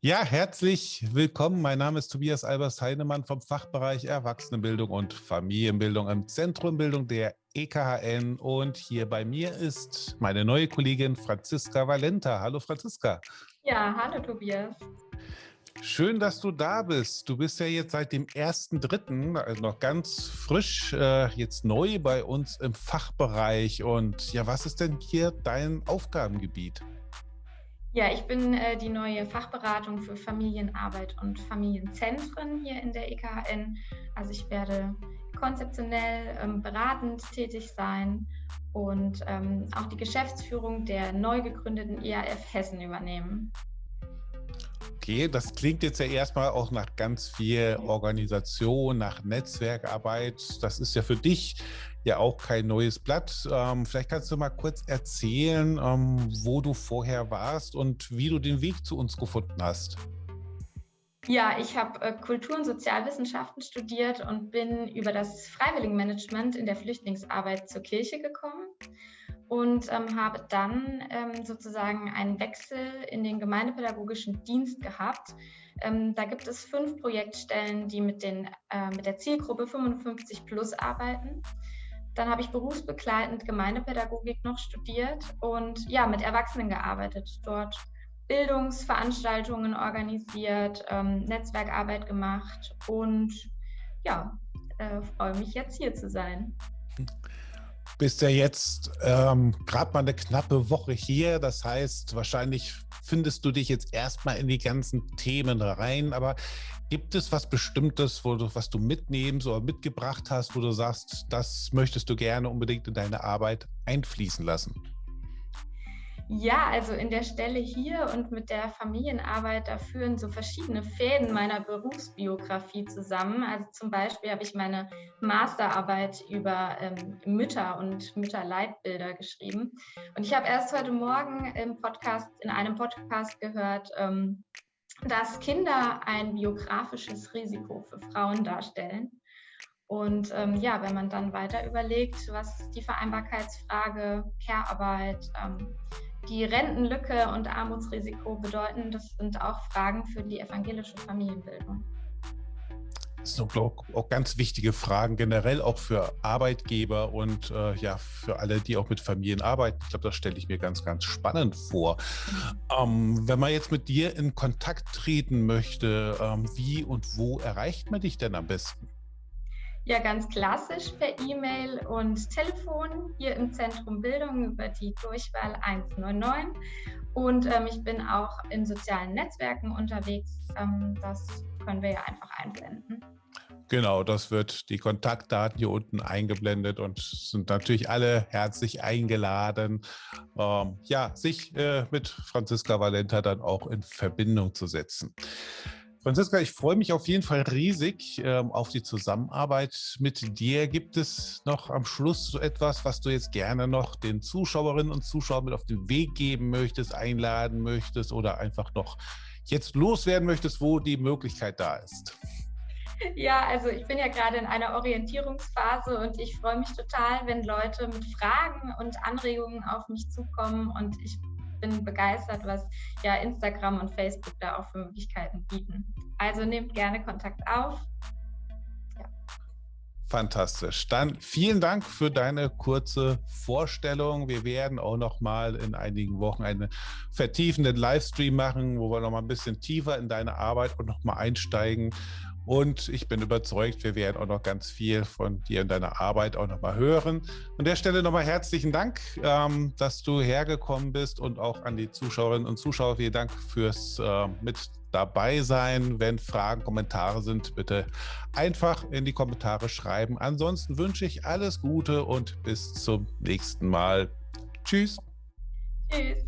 Ja, herzlich willkommen. Mein Name ist Tobias Albers Heinemann vom Fachbereich Erwachsenenbildung und Familienbildung im Zentrum Bildung der EKHN. Und hier bei mir ist meine neue Kollegin Franziska Valenta. Hallo Franziska. Ja, hallo Tobias. Schön, dass du da bist. Du bist ja jetzt seit dem 1.3., also noch ganz frisch, äh, jetzt neu bei uns im Fachbereich. Und ja, was ist denn hier dein Aufgabengebiet? Ja, ich bin äh, die neue Fachberatung für Familienarbeit und Familienzentren hier in der EKHN. Also ich werde konzeptionell ähm, beratend tätig sein und ähm, auch die Geschäftsführung der neu gegründeten EAF Hessen übernehmen. Okay, das klingt jetzt ja erstmal auch nach ganz viel Organisation, nach Netzwerkarbeit. Das ist ja für dich ja auch kein neues Blatt. Ähm, vielleicht kannst du mal kurz erzählen, ähm, wo du vorher warst und wie du den Weg zu uns gefunden hast. Ja, ich habe äh, Kultur- und Sozialwissenschaften studiert und bin über das Freiwilligenmanagement in der Flüchtlingsarbeit zur Kirche gekommen und ähm, habe dann ähm, sozusagen einen Wechsel in den gemeindepädagogischen Dienst gehabt. Ähm, da gibt es fünf Projektstellen, die mit, den, äh, mit der Zielgruppe 55 plus arbeiten. Dann habe ich berufsbegleitend Gemeindepädagogik noch studiert und ja, mit Erwachsenen gearbeitet, dort Bildungsveranstaltungen organisiert, ähm, Netzwerkarbeit gemacht und ja, äh, freue mich jetzt hier zu sein bist ja jetzt ähm, gerade mal eine knappe Woche hier. Das heißt, wahrscheinlich findest du dich jetzt erstmal in die ganzen Themen rein. Aber gibt es was Bestimmtes, wo du, was du mitnehmen oder mitgebracht hast, wo du sagst, das möchtest du gerne unbedingt in deine Arbeit einfließen lassen? Ja, also in der Stelle hier und mit der Familienarbeit, da führen so verschiedene Fäden meiner Berufsbiografie zusammen. Also zum Beispiel habe ich meine Masterarbeit über ähm, Mütter und Mütterleitbilder geschrieben. Und ich habe erst heute Morgen im Podcast, in einem Podcast gehört, ähm, dass Kinder ein biografisches Risiko für Frauen darstellen. Und ähm, ja, wenn man dann weiter überlegt, was die Vereinbarkeitsfrage, Care-Arbeit, ähm, die Rentenlücke und Armutsrisiko bedeuten, das sind auch Fragen für die evangelische Familienbildung. Das sind auch, ganz wichtige Fragen, generell auch für Arbeitgeber und äh, ja, für alle, die auch mit Familien arbeiten. Ich glaube, das stelle ich mir ganz, ganz spannend vor. Ähm, wenn man jetzt mit dir in Kontakt treten möchte, ähm, wie und wo erreicht man dich denn am besten? Ja, ganz klassisch per E-Mail und Telefon hier im Zentrum Bildung über die Durchwahl 199. Und ähm, ich bin auch in sozialen Netzwerken unterwegs. Ähm, das können wir ja einfach einblenden. Genau, das wird die Kontaktdaten hier unten eingeblendet und sind natürlich alle herzlich eingeladen, ähm, ja, sich äh, mit Franziska Valenta dann auch in Verbindung zu setzen. Franziska, ich freue mich auf jeden Fall riesig ähm, auf die Zusammenarbeit mit dir. Gibt es noch am Schluss so etwas, was du jetzt gerne noch den Zuschauerinnen und Zuschauern mit auf den Weg geben möchtest, einladen möchtest oder einfach noch jetzt loswerden möchtest, wo die Möglichkeit da ist? Ja, also ich bin ja gerade in einer Orientierungsphase und ich freue mich total, wenn Leute mit Fragen und Anregungen auf mich zukommen und ich bin begeistert, was ja Instagram und Facebook da auch für Möglichkeiten bieten. Also nehmt gerne Kontakt auf. Ja. Fantastisch. Dann vielen Dank für deine kurze Vorstellung. Wir werden auch noch mal in einigen Wochen einen vertiefenden Livestream machen, wo wir noch mal ein bisschen tiefer in deine Arbeit und noch mal einsteigen und ich bin überzeugt, wir werden auch noch ganz viel von dir und deiner Arbeit auch noch mal hören. An der Stelle nochmal herzlichen Dank, ähm, dass du hergekommen bist und auch an die Zuschauerinnen und Zuschauer vielen Dank fürs äh, mit dabei sein. Wenn Fragen, Kommentare sind, bitte einfach in die Kommentare schreiben. Ansonsten wünsche ich alles Gute und bis zum nächsten Mal. Tschüss. Tschüss.